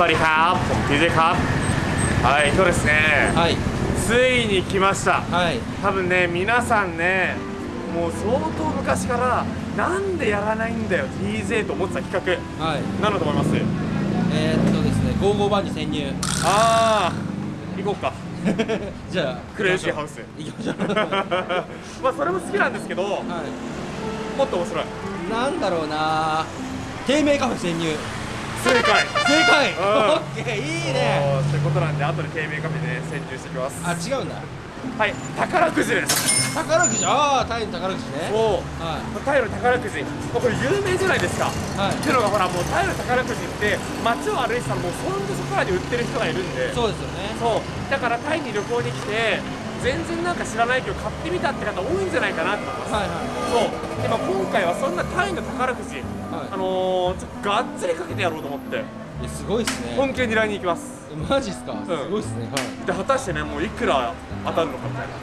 สวัสดีครับผม TJ ครับはい今日ですねはいついに来ましたはい多分ね皆さんねもう相当昔からなんでやらないんだよ TJ と思ってた企画はい何だと思いますえー、っとですね55番に潜入ああ行こうかじゃあクレイジーハウス行きましょうはまあそれも好きなんですけどもっと面白いいなんだろうな低迷カフェ潜入 正解。正解。うん。オッケーいいね。ってことなんで後で低迷カフェで潜入してきます。あ違うんだ。はい宝くじです。宝くじ。ああタイの宝くじね。おはタイの宝くじ。これ有名じゃないですか。いはい。っていうのがほらもうタイの宝くじって街を歩いてたらもうそんじそこらに売ってる人がいるんで。そうですよね。そう。だからタイに旅行に来て全然なんか知らないけど買ってみたって方多いんじゃないかなと思います。はいはそう。でも今回はそんなタイの宝くじい。あはのー、ちょっとがっつりかけてやろうと思って。すごいっすね。本気で狙いに行きます。マジっすか？すごいっすね。はい。で果たしてねもういくら当たるのかみたいな。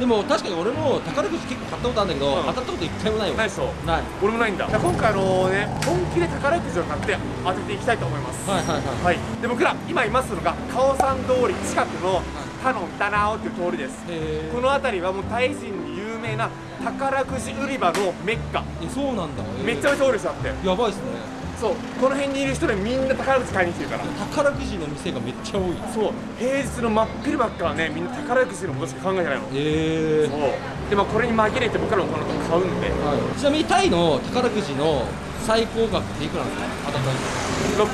でも確かに俺も宝くじ結構買ったことあるんだけど、うん。当たったこと一回もないよないでしょない。俺もないんだ。今回あのね本気で宝くじを買って当てていきたいと思います。はいはいはい。はい、で僕ら今いますのがカオサン通り近くのタノンタナオという通りです。へこの辺りはもうタイ人に有名な宝くじ売り場のメッカ。えそうなんだ。めっちゃめちゃ多いですよだって。やばいっすね。そう。この辺にいる人でみんな宝くじ買いに来てるから。宝くじの店がめっちゃ多い。そう。平日の真っ昼間からねみんな宝くじのことしか考えてないの。へえそう。でまあこれに紛れて僕らもこの後買うんで。はい、ちなみにタイの宝くじの最高額っていくらなんですか？当たっ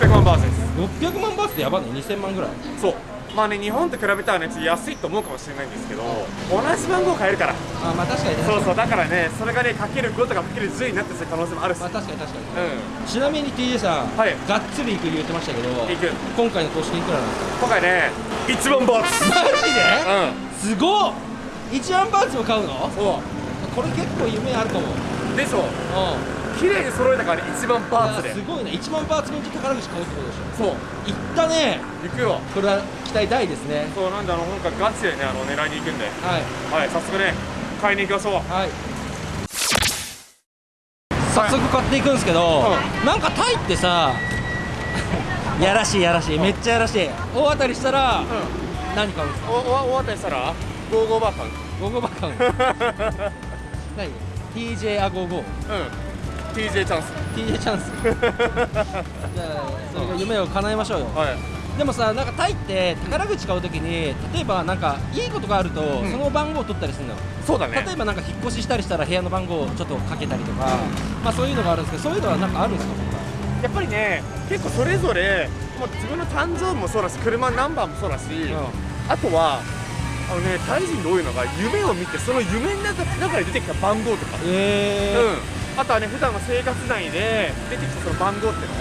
た600万バーツです。600万バーツってやばいね。2000万ぐらい。そうまあね日本と比べたらねちょっと安いと思うかもしれないんですけど同じ番号買えるから。あまあ確かにねそうそうだからねそれがねかける5とかかける10になってする可能性もあるし。まあ確かに確かに、うん。ちなみに TJ さん、はい。がっつり行く言ってましたけど行く。今回の投資金いくらなんですか？今回ね1万バーツ。マジで、うすごっ。1万バーツも買うの？んそこれ結構夢あるかも。うでしょうん綺麗に揃えたからね1万バーツで。すごいね。1万バーツ分と宝くじ買うってことでしょ。そう。いったね。行くよ。これは期待大ですね。そうなんであの今回ガチでねあの狙いに行くんで。はい。はい早速ね買いに行きましょう。はい。早速買っていくんですけど、なんかタイってさ やらしいやらしい。めっちゃやらしい。大当たりしたら、何買うんですか？おおお当たりしたら55バー買う。ゴーゴーバカウン何？TJ あゴーゴー。うん TJ チャンス。TJ チャンス。じゃあそれが夢を叶えましょうよ。はい。でもさなんかタイって宝くじ買うときに例えばなんかいいことがあると、ん。その番号を取ったりするのよ。そうだね。例えばなんか引っ越ししたりしたら部屋の番号をちょっとかけたりとか、まあそういうのがあるんですけどそういうのはなんかあるんですか？やっぱりね結構それぞれもう自分の誕生日もそうだし車のナンバーもそうだし、あとはあのねタイ人で多いのが夢を見てその夢の中中で出てきた番号とか、えうん、あとはね普段の生活内で出てきたその番号っての？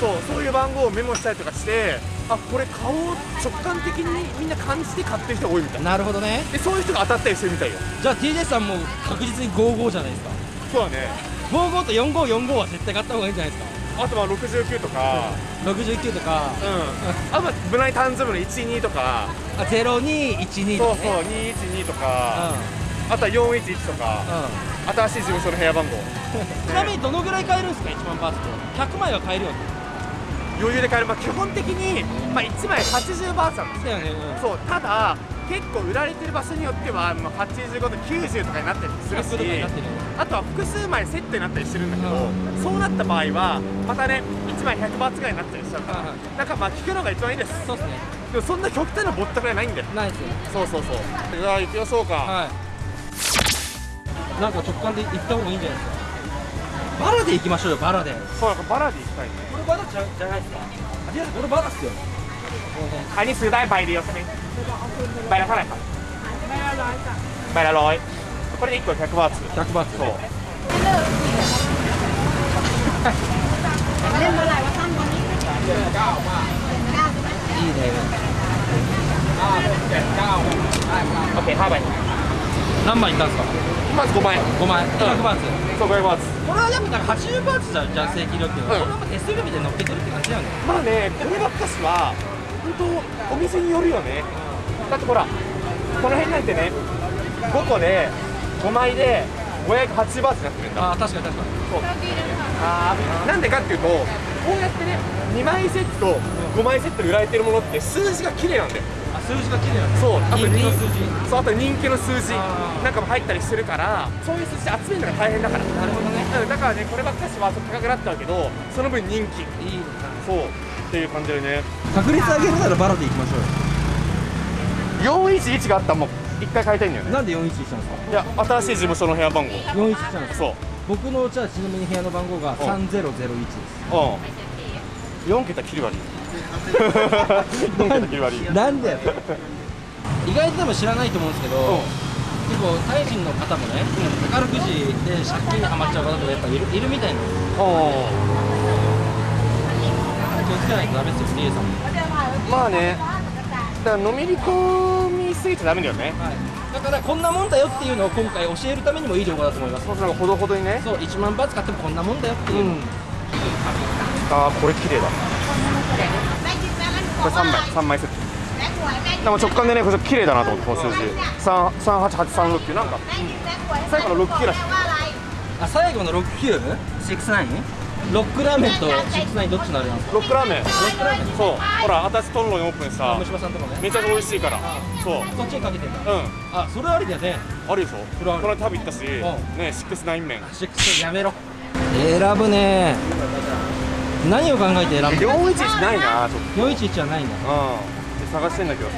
そうそういう番号をメモしたりとかしてあこれ買おう直感的にみんな感じて買ってる人が多いみたい。なるほどね。でそういう人が当たったりしてるみたいよ。じゃあ TJ さんも確実に55じゃないですか。そうだね。55と4545は絶対買った方がいいんじゃないですか。あとは69とか、69とか。うん、あとは無難に誕生日の12とか。あ0212とか、そうそうね、212とか、あとは411とか。うんうん新しい事務所の部屋番号。ちなみにどのぐらい買えるんですか1万バーツと。100枚は買えるよね余裕で買える、まあ、基本的に、まあ、1枚80バーツなんです。だよね、そうただ結構売られてる場所によっては、まあ、85と90とかになったりする100とかになってしあとは複数枚セットになったりしてるんだけど、うそうなった場合はまたね1枚100バーツぐらいになったりしちゃうから、はいはい。なんかまあ聞くのが一番いいです。そうっすね。でもそんな極端なぼったくらいないんだよ。ないっすよそうそうそう。うわ行きましょうか、はいなんか直感で行った方がいいんじゃないですか？バラで行きましょうよバラで。そうバラで行きたいね。バラじゃ,じゃないですか？あバラっすよ。あにすだいでよせねバイさないか。バイラロこれで1個百バーツ。百バーツ。そう。Okay, how about you? 何枚いったんですか？まず5枚。5枚。100バーツ。そう500バーツ。これはやっぱなんか80バーツじゃんじゃん正規料金は、うん。これはやっぱ手数料みたいに乗っけてるって感じだよね。まあねこればっかしは本当お店によるよね。だってほらこの辺なんてね5個で5枚で5 508バーツになってるんだ。あ確かに確かに。あーなんでかっていうとこうやってね2枚セット5枚セットで売られてるものって数字が綺麗なんだよ。あ数字が綺麗なんだそうあと人気。の数字。そうあと人気の数字。なんかも入ったりするからそういう数字集めるのが大変だから。なるほどね。うんだからねこればっかしは高くなっちゃうけどその分人気。いいな。そう。っていう感じでね。確率上げるならバラでいきましょうよ。411があったらもう一回買いたいんだよね。なんで411なんですか？いや新しい事務所の部屋番号。411なんですか？そう。僕のじゃあちなみに部屋の番号が3001ですうん4桁切り割り4桁切り割り なんで意外と多分知らないと思うんですけど、結構タイ人の方もね、宝くじで借金にはまっちゃう方とかやっぱいるいるみたいな気をつけないとダメですよリエさんも、まあね。だからのめり込みすぎちゃダメだよね。はい、だからこんなもんだよっていうのを今回教えるためにもいい情報だと思います。そうするとほどほどにね。そう1万バーツ買ってもこんなもんだよっていう、ああこれ綺麗だこれ3枚3枚セット。でも直感でねこれ綺麗だなと思ってこの数字。38836なんか。最後の6級らしい。あ最後の6969ロックラーメン？と69どっちのあれなんですかロックラーメンロックラーメ。ンそう。ほら私トンロにオープンした。虫歯さんとかね。めちゃくちゃ美味しいから。そう。そっちにかけてんだ。うん。あそれありだよね。あるでしょそれある。この間食べ行ったし。ん。ねシックスナイン麺。6やめろ。選ぶね何を考えて選ぶ411ないなと。411はないんだ。うん。で探してんだけどさ。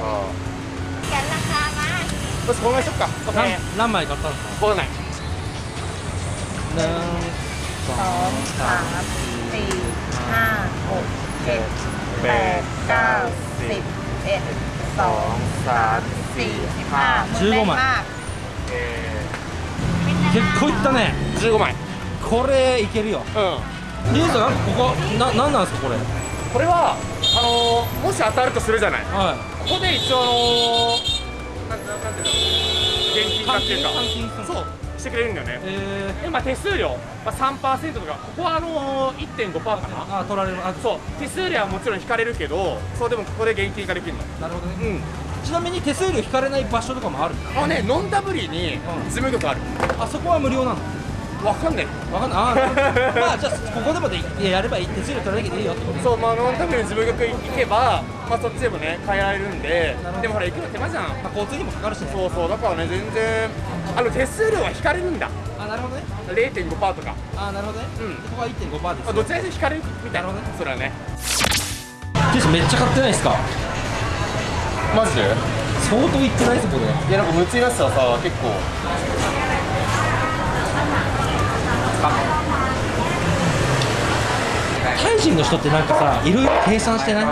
よしこのぐしょっか。何枚買ったの？か分かんない1 2 3 4 5 6 7 8 9 10 11 12 13 14 15 16 17 18 19 20 21 22 23 24 25 26 27 28 29 30 15 15兄さんここなんなんですかこれ？これはあのー、もし当たるとするじゃない、はい、ここで一応あのー、なんなんていうの現金化っていうか。そうしてくれるんだよね、えー、まあ手数料、まあ、3%とかここはあのー、1.5%か。なあ取られる。あそう手数料はもちろん引かれるけどそうでもここで現金化できるの。なるほどね、うん。ちなみに手数料引かれない場所とかもあるあねノンダブリに事務局ある、うん、あそこは無料なの？わかんない。わかんない。あーまあじゃあここでもでやればいい手数料取らなきゃいいよって。ことそうまあノンダブリの事務局行けばまあそっちでもね変えられるんででもほら行くの手間じゃん。まあ、交通にもかかるしね。そうそうだからね全然あの手数料は引かれるんだ。あなるほどね。0.5%とか。あなるほどね、うん。ここは1.5%ですあどちらにせよ引かれるみたいな。なるほどね。それはね。ティッシュめっちゃ買ってないですか？マジで？相当いってないですこれいやなんか夢中になってたらさ結構かタイ人の人ってなんかさいろいろ計算してない？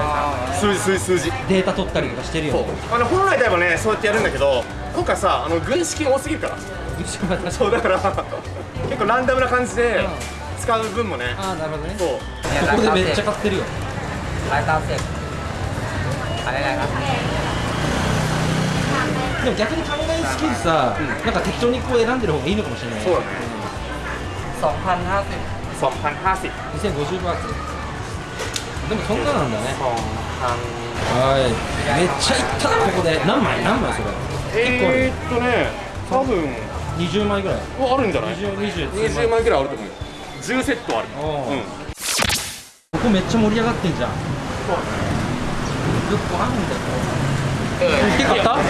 数字数字数字。データ取ったりとかしてるよね。あの本来であればねそうやってやるんだけど今回さあの軍資金多すぎるから。軍資金そうだから結構ランダムな感じで使う分もね。ああなるほどね。そう。ここでめっちゃ買ってるよ。解散たせ買えないかでも逆に考えすぎずさ、うん、なんか適当にこう選んでる方がいいのかもしれないそうだね。2050 2050 2050バーツでもそんななんだね。はい。めっちゃいったなここで。何枚？何枚それ？えー、っとね多分。20枚ぐらい。あるんじゃない？20, 20, 20枚ぐらいあると思う。よ10セットある、う。ん、ここめっちゃ盛り上がってんじゃん。そうだね。よくあるんだよ。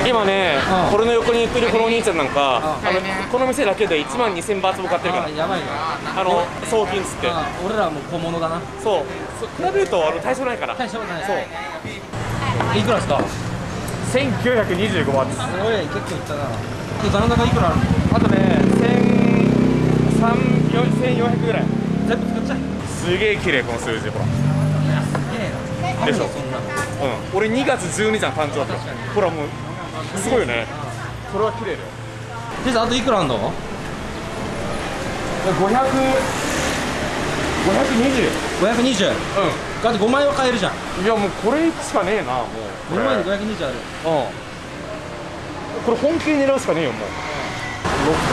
今ねうん。これの横に行ってるこのお兄ちゃんなんかうん。あのこの店だけで1万2000バーツも買ってるから。あやばいな。あの送金っつって。あ俺らはもう小物だな。そう。そ比べるとあの対象ないから。大したことない。そう。いくらですか？1925バーツす。ごい結構いったな。で残高いくらあるの？あとね1400ぐらい。全部使っちゃえ。すげえ綺麗この数字ほら。すげえな。でしょうん。俺2月12日の誕生日。ほらもうすごいよね。それは綺麗だよ。であといくらあんの？500 520 520うだって5枚は買えるじゃん。んいやもうこれしかねえなもう。こ5れ枚で520ある。うん。これ本気で狙うしかねえよもう。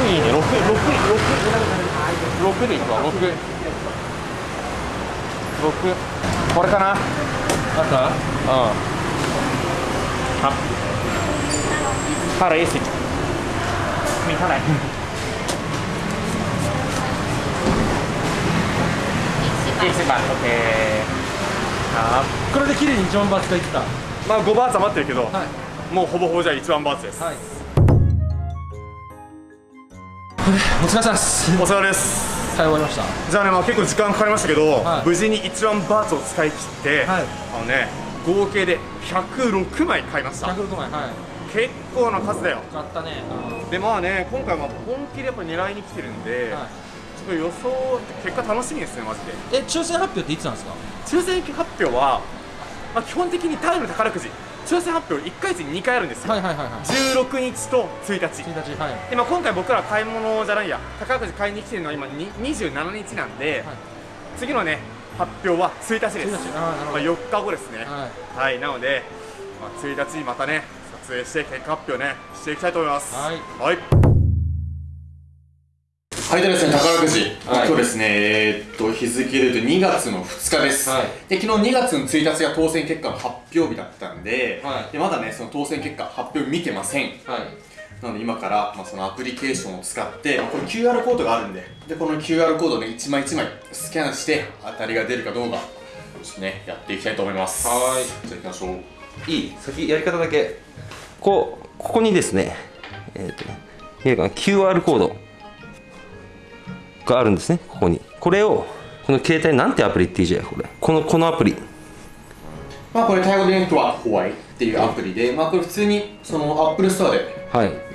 6いいね6 6 6 6でいくわ6 6これかな。うんあった？ ครับห้าร้อยสิบมีเท่าไหร่ ยี่สิบบาท โอเค ครับこれで綺麗に一番バーツがいった。まあ五バーツ余ってるけど、もうほぼほぼじゃ一番バーツです、お疲れ様です。お疲れ様です。い終わりました。じゃあね、まあ、結構時間かかりましたけど、はい、無事に1番バーツを使い切って、はい、あのね合計で106枚買いました。106枚はい。結構な数だよ。買ったね。でまあね今回は本気でやっぱ狙いに来てるんで、はい、ちょっと予想結果楽しみですねマジで。え抽選発表っていつなんですか？抽選発表は、まあ、基本的にタイム宝くじ。抽選発表1回月に2回あるんですよ、はいはいはいはい、16日と1日 ,1 日、はい、で、まあ、今回僕ら買い物じゃないや。宝くじ買いに来てるのは今27日なんで、はい、次のね発表は1日です、まあ、4日後ですね、はい、はい、なので、まあ、1日にまたね、撮影して結果発表ね、していきたいと思います。はい、はい。はい、でですね、宝くじ、はい、今日ですね、えー、っと、日付でいうと2月の2日です、はい、で、昨日2月の1日が当選結果の発表日だったんで、はい、でまだね、その当選結果、発表見てません。はい。なので今から、まあ、そのアプリケーションを使って、まあ、これ QR コードがあるんで、で、この QR コードをね、一枚一枚スキャンして、当たりが出るかどうか、ちょっとね、やっていきたいと思います。はい。じゃあ行きましょう。いい先、やり方だけ。こう、ここにですね、えっ、ー、とね、見えるかな、QR コードがあるんですね、ここに。これを、この携帯、なんてアプリっていいじゃん、これ。この、このアプリ。まあ、これ、タイ語で言うとは、ホワイっていうアプリで、まあ、これ普通に、その、アップルストアで、はい。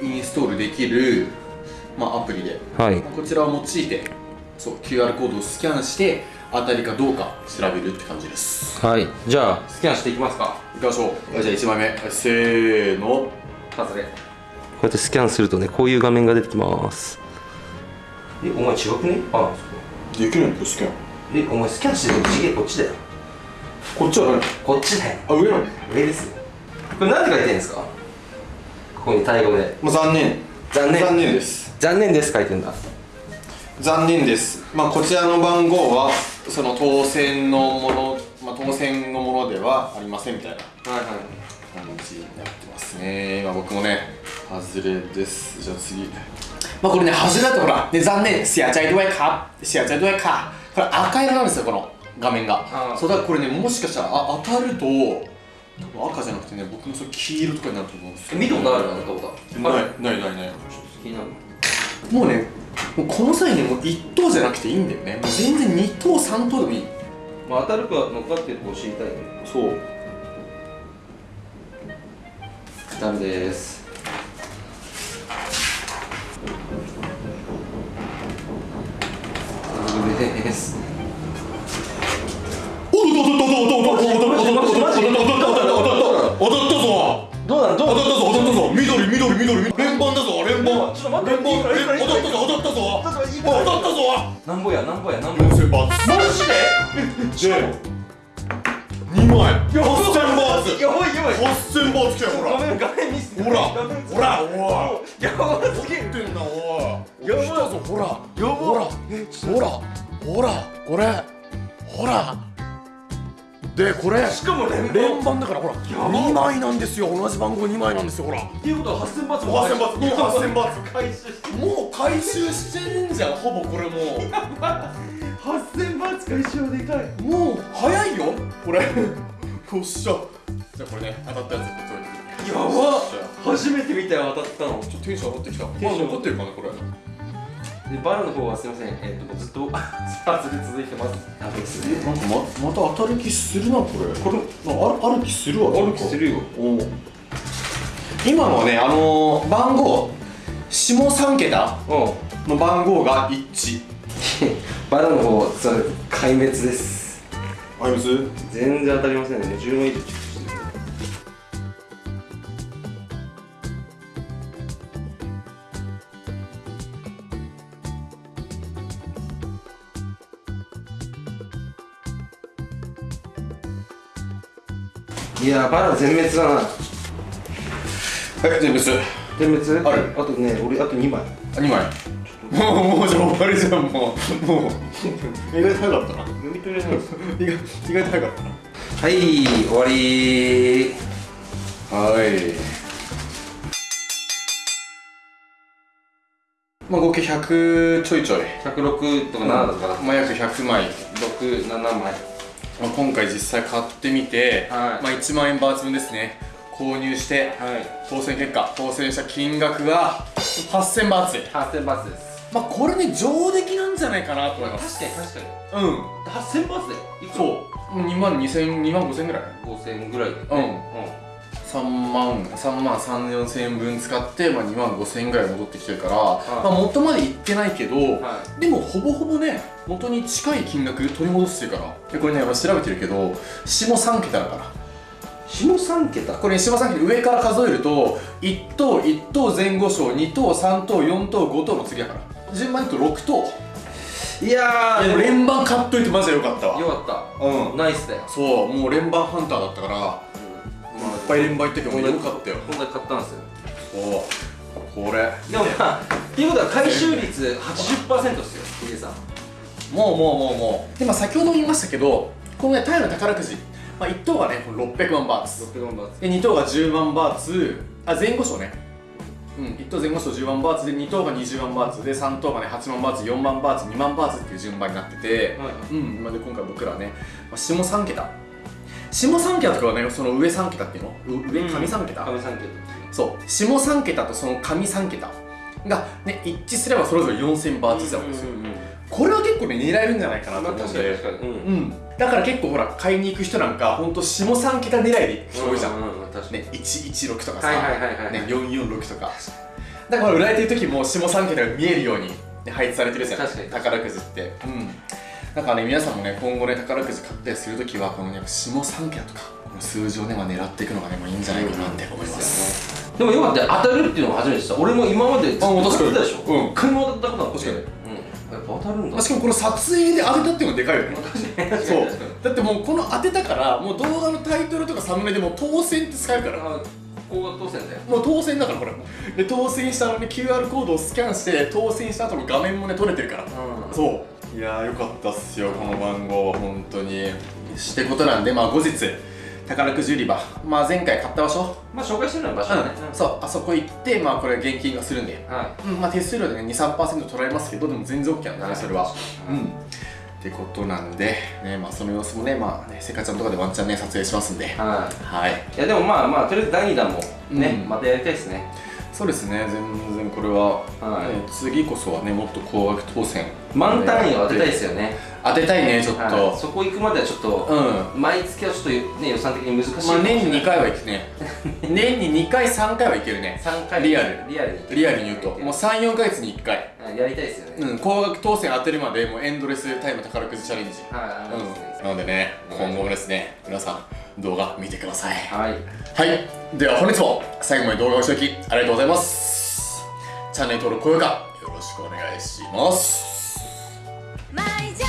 インストールできる、まあ、アプリで、はい、こちらを用いてそう QR コードをスキャンして当たりかどうか調べるって感じです。はい。じゃあ。スキャンしていきますか。いきましょう。じゃあ1枚目。せーの。外れ。こうやってスキャンするとねこういう画面が出てきます。えお前違くね？あできるんだスキャン。えお前スキャンしてると次元こっちだよ。こっちは何？こっちだよ。あ上なの。上ですこれ何て書いてるんですか？ここにタイ語で。もう残念。残念。残念です。残念です書いてんだ。残念です。まあこちらの番号はその当選のもの、まあ、当選のものではありませんみたいなはいはい。感じになってますね。今僕もね外れです。じゃあ次。まあこれね外れだとほら、ね、残念。シアチャイドワイカ。シアチャイドワイカ。これ赤色なんですよこの画面が。そうだからこれねもしかしたらあ当たると多分赤じゃなくてね僕もそれ黄色とかになると思うんですけど見たことあるな赤岡ないないないない。もうねもうこの際にもう1等じゃなくていいんだよね。もう全然2等3等でもいい、まあ、当たるか乗っかってるか知りたいね。そう。ダメです。ダメです。ったぞ踊ったぞ。ちょっといいから踊ったぞ。なんぼやなんぼやなんぼや。4000バーツ。マジで？で2枚。8000バーツ。やばいやばい。8000バーツ来たよほら。ごめん画面見せて。ほら。ほらおいやばすぎる。ってんだおい。やばい来たぞほら。やばほら。ほら。ほら。これ。ほらでこれしかも連連番だからほら2枚なんですよ。同じ番号2枚なんですよほら。っていうことは8000バーツ8000バーツもう8000バーツ回収してもう回収してるんじゃんほぼこれもう。8000バーツ回収はでかい。もう早いよこれ。よっしゃ。じゃあこれね当たったやつこっち置いてやば。初めて見たよ当たったの。ちょっとテンション上がってきた。まンションだ残ってるかなこれでバラの方はすみません。えっ、とずっと スパーツで続いてます。ダメですね。なんかままた当たる気するなこれ。これあるある気するわある気するよ。お今のはねあのー、番号下3桁うん。の番号が一。致 バラの方それ壊滅です。あります全然当たりませんね。10枚以上いやーバラ全滅だな。はい全部す全滅？ある。あとね俺あと2枚。2枚。もうもうじゃあ終わりじゃんもう。もう。意外と早かったな。読み取れない。意外意外と早かったな。はい終わり。はい。まあ合計100ちょいちょい。106とか7とかだったまあ約100枚。67枚まあ、今回実際買ってみて、はい。まあ、1万円バーツ分ですね。購入して、はい。当選結果当選した金額が8000バーツ8000バーツです。まあこれね上出来なんじゃないかなと思います。確かに確かに。うん。8000バーツで？そう。2万2000 2万5000ぐらい。5000ぐらいでね。うん3万3万3 4千円分使って、まあ、2万5千円ぐらい戻ってきてるから、まあ、元までいってないけど、はでもほぼほぼね元に近い金額取り戻してるから。でこれね俺調べてるけど下3桁だから。下3桁？これ下3桁上から数えると1等1等前後賞2等3等4等5等の次だから。順番に言うと6等。いやいやでも連番買っといてマジでよかったわ。よかった。うん。ナイスだよ。そうもう連番ハンターだったからいっぱい連番行っててもよかったよこんな買ったんですよ。そうこれ。でもまあっていうことは回収率80%っすよヒデさん。もうもうもうもう。で、まあ、先ほども言いましたけどこのねタイの宝くじ、まあ、1等がねこの600万バーツ。600万バーツ。で2等が10万バーツ。あ前後賞ね。うん1等前後賞10万バーツ。で2等が20万バーツ。で3等がね8万バーツ。4万バーツ2万バーツっていう順番になってて、はいうんまあで今回僕らはね、まあ、下3桁下3桁とかはねその上3桁っていうの？う上上3桁、上3桁そう。下3桁とその上3桁がね一致すればそれぞれ4000バーツずつあるんですよ、これは結構ね狙えるんじゃないかなとまあ思うんで確かに確かに。うん。うん、だから結構ほら買いに行く人なんかほんと下3桁狙いで行く人多いじゃん、うんね、116とかさ、ね、446とか。だから売られてる時も下3桁が見えるように、ね、配置されてるじゃん。宝くじって。うんだからね皆さんもね今後ね宝くじ買ったりする時はこのね下3桁とかこの数字をね、まあ、狙っていくのがね、まあ、いいんじゃないかなって思います、でもよかったよ当たるっていうのが初めてした。俺も今までずっとあ確かに。買ってたでしょうん一回も当たったことなくて確かに。うん。やっぱ当たるんだ。まあ、しかもこの撮影で当てたっていうのがでかいよね。そう。だってもうこの当てたからもう動画のタイトルとかサムネでもう当選って使えるから。あここが当選だよ。もう当選だからこれ。で当選したのに QR コードをスキャンして当選した後の画面もね撮れてるから、うん。そういやーよかったっすよこの番号本当に。してことなんでまあ後日宝くじ売り場。まあ前回買った場所。まあ紹介してるのは場所だね。うん。そうあそこ行ってまあこれ現金がするんで。はうんまあ手数料でね23%取られますけどでも全然 OK なんだねそれは。はいうん。ってことなんでねまあその様子もねまあねせっかちゃんとかでワンチャンね撮影しますんで。い。ははい。いいやでもまあまあとりあえず第2弾もね、うん。またやりたいですね。そうですね全然これは、はい。ね次こそはねもっと高額当選満単位を当てたいですよね。当てたいねちょっと、はい。そこ行くまではちょっと、うん。毎月はちょっとね予算的に難しいまあ年に2回は行くね。年に2回3回は行けるね。3回。リアル。リアル。にリアルに言うと。もう34ヶ月に1回。やりたいですよね、うん高額当選当てるまでもうエンドレスタイム宝くじチャレンジ。はいはいうん。なのでね今後もですね皆さん動画見てください。はい。はい。では本日も最後まで動画をご視聴きありがとうございます。チャンネル登録高評価よろしくお願いします买家